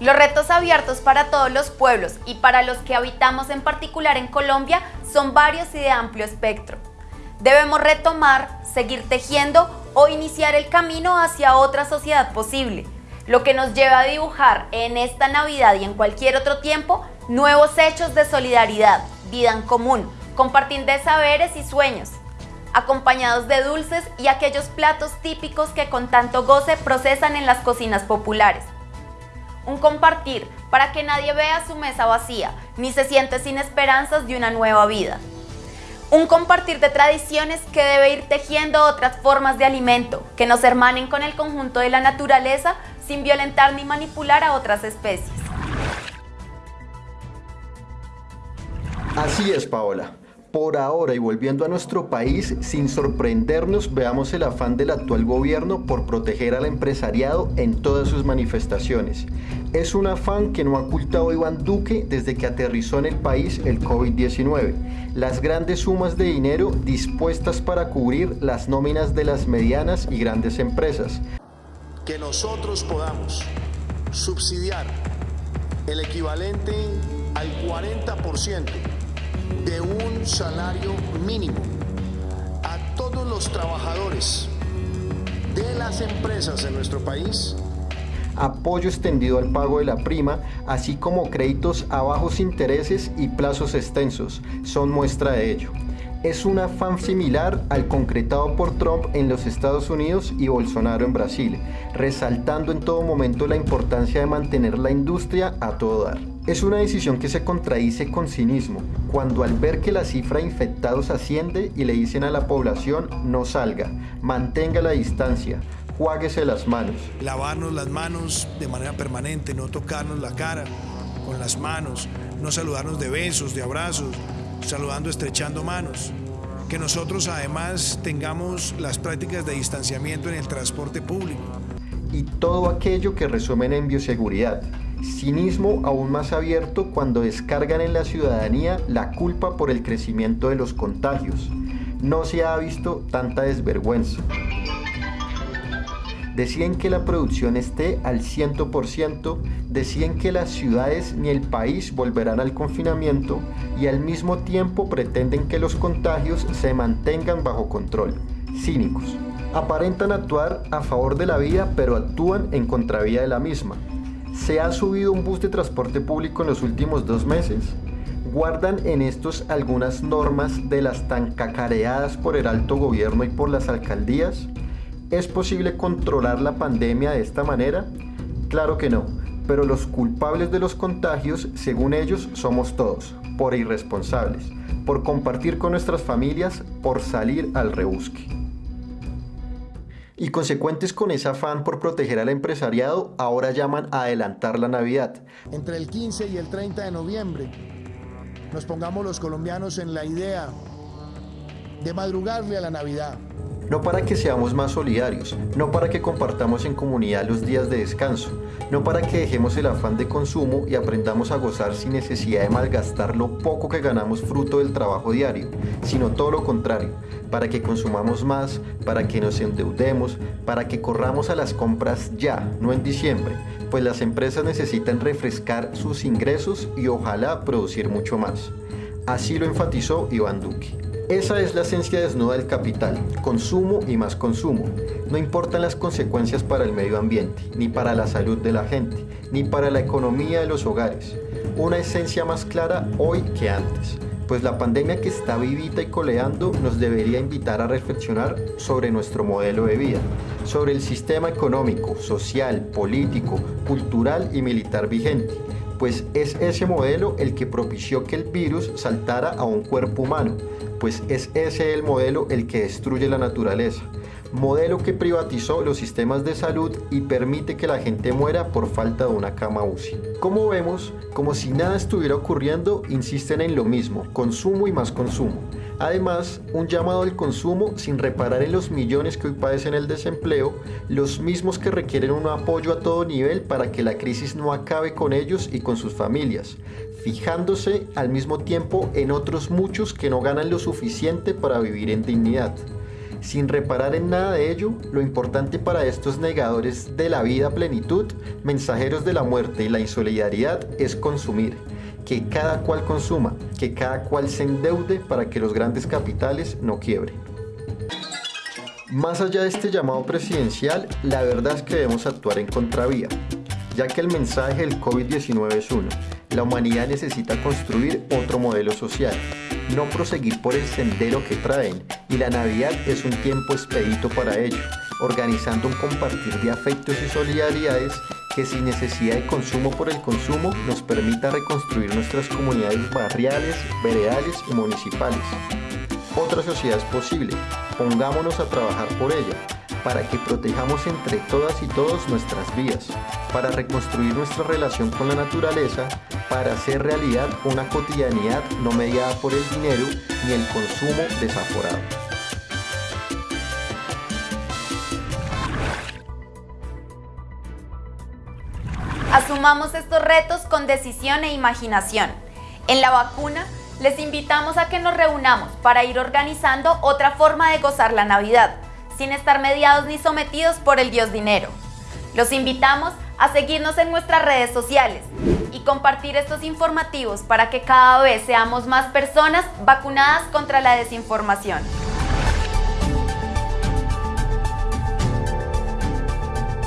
Los retos abiertos para todos los pueblos y para los que habitamos en particular en Colombia son varios y de amplio espectro. Debemos retomar, seguir tejiendo o iniciar el camino hacia otra sociedad posible, lo que nos lleva a dibujar en esta Navidad y en cualquier otro tiempo nuevos hechos de solidaridad, vida en común, compartir de saberes y sueños, acompañados de dulces y aquellos platos típicos que con tanto goce procesan en las cocinas populares un compartir para que nadie vea su mesa vacía, ni se siente sin esperanzas de una nueva vida. Un compartir de tradiciones que debe ir tejiendo otras formas de alimento, que nos hermanen con el conjunto de la naturaleza sin violentar ni manipular a otras especies. Así es, Paola. Por ahora y volviendo a nuestro país, sin sorprendernos, veamos el afán del actual gobierno por proteger al empresariado en todas sus manifestaciones. Es un afán que no ha ocultado Iván Duque desde que aterrizó en el país el COVID-19. Las grandes sumas de dinero dispuestas para cubrir las nóminas de las medianas y grandes empresas. Que nosotros podamos subsidiar el equivalente al 40% de un salario mínimo a todos los trabajadores de las empresas en nuestro país apoyo extendido al pago de la prima, así como créditos a bajos intereses y plazos extensos, son muestra de ello. Es un afán similar al concretado por Trump en los Estados Unidos y Bolsonaro en Brasil, resaltando en todo momento la importancia de mantener la industria a todo dar. Es una decisión que se contradice con cinismo, cuando al ver que la cifra de infectados asciende y le dicen a la población no salga, mantenga la distancia, juáguese las manos. Lavarnos las manos de manera permanente, no tocarnos la cara con las manos, no saludarnos de besos, de abrazos, saludando, estrechando manos. Que nosotros además tengamos las prácticas de distanciamiento en el transporte público. Y todo aquello que resumen en bioseguridad cinismo aún más abierto cuando descargan en la ciudadanía la culpa por el crecimiento de los contagios. No se ha visto tanta desvergüenza. Decían que la producción esté al 100%, decían que las ciudades ni el país volverán al confinamiento y al mismo tiempo pretenden que los contagios se mantengan bajo control. Cínicos. Aparentan actuar a favor de la vida pero actúan en contravía de la misma se ha subido un bus de transporte público en los últimos dos meses. ¿Guardan en estos algunas normas de las tan cacareadas por el alto gobierno y por las alcaldías? ¿Es posible controlar la pandemia de esta manera? Claro que no, pero los culpables de los contagios, según ellos, somos todos, por irresponsables, por compartir con nuestras familias, por salir al rebusque y consecuentes con ese afán por proteger al empresariado, ahora llaman a adelantar la Navidad. Entre el 15 y el 30 de noviembre, nos pongamos los colombianos en la idea de madrugarle a la Navidad, no para que seamos más solidarios, no para que compartamos en comunidad los días de descanso, no para que dejemos el afán de consumo y aprendamos a gozar sin necesidad de malgastar lo poco que ganamos fruto del trabajo diario, sino todo lo contrario, para que consumamos más, para que nos endeudemos, para que corramos a las compras ya, no en diciembre, pues las empresas necesitan refrescar sus ingresos y ojalá producir mucho más. Así lo enfatizó Iván Duque. Esa es la esencia desnuda del capital, consumo y más consumo. No importan las consecuencias para el medio ambiente, ni para la salud de la gente, ni para la economía de los hogares. Una esencia más clara hoy que antes, pues la pandemia que está vivita y coleando nos debería invitar a reflexionar sobre nuestro modelo de vida, sobre el sistema económico, social, político, cultural y militar vigente pues es ese modelo el que propició que el virus saltara a un cuerpo humano, pues es ese el modelo el que destruye la naturaleza. Modelo que privatizó los sistemas de salud y permite que la gente muera por falta de una cama UCI. Como vemos, como si nada estuviera ocurriendo, insisten en lo mismo, consumo y más consumo. Además, un llamado al consumo sin reparar en los millones que hoy padecen el desempleo, los mismos que requieren un apoyo a todo nivel para que la crisis no acabe con ellos y con sus familias, fijándose al mismo tiempo en otros muchos que no ganan lo suficiente para vivir en dignidad. Sin reparar en nada de ello, lo importante para estos negadores de la vida plenitud, mensajeros de la muerte y la insolidaridad es consumir. Que cada cual consuma, que cada cual se endeude para que los grandes capitales no quiebren. Más allá de este llamado presidencial, la verdad es que debemos actuar en contravía, ya que el mensaje del COVID-19 es uno, la humanidad necesita construir otro modelo social, no proseguir por el sendero que traen, y la Navidad es un tiempo expedito para ello, organizando un compartir de afectos y solidaridades que sin necesidad de consumo por el consumo nos permita reconstruir nuestras comunidades barriales, veredales y municipales. Otra sociedad es posible, pongámonos a trabajar por ella, para que protejamos entre todas y todos nuestras vidas, para reconstruir nuestra relación con la naturaleza, para hacer realidad una cotidianidad no mediada por el dinero ni el consumo desaforado. Asumamos estos retos con decisión e imaginación. En la vacuna, les invitamos a que nos reunamos para ir organizando otra forma de gozar la Navidad, sin estar mediados ni sometidos por el Dios dinero. Los invitamos a seguirnos en nuestras redes sociales y compartir estos informativos para que cada vez seamos más personas vacunadas contra la desinformación.